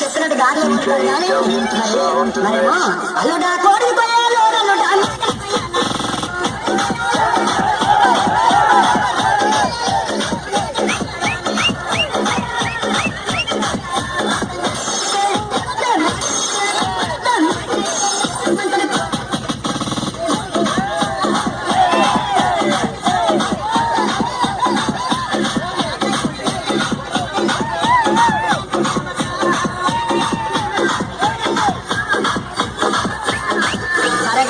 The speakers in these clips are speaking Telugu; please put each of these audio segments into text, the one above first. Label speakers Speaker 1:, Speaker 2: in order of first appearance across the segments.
Speaker 1: చెప్పినట్టు దారిలో ఉంటాడు కానీ మరేమో అల్లుడా కోడిపోయా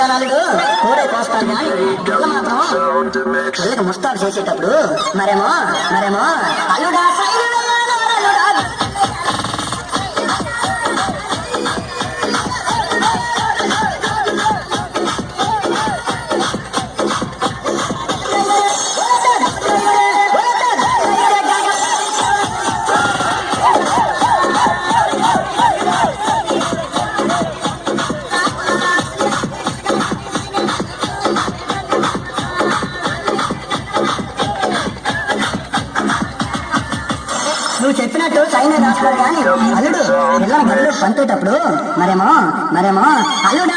Speaker 1: సరే కూడే అల్లుడు కానీ పిల్ల మాత్రం పిల్లకి ముస్తాబు చేసేటప్పుడు మరేమో మరేమో అల్లుడా సైడు నువ్వు చెప్పినట్టు సైన్ రాసుకోవాలి కానీ అల్లుడు పిల్లల గదిలో పంపేటప్పుడు మరేమో మరేమో అల్లుడా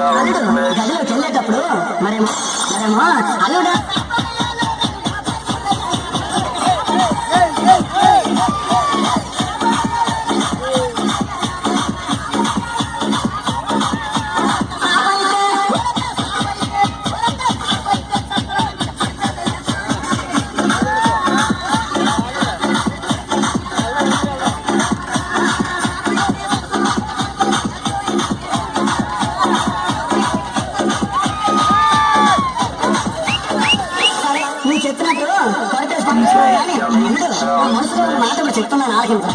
Speaker 1: అల్లుడు గదిలోకి వెళ్ళేటప్పుడు మరేమో మరేమో అల్లుడు నా మనసులో మాటలు చెప్తున్నాను ఆలకించు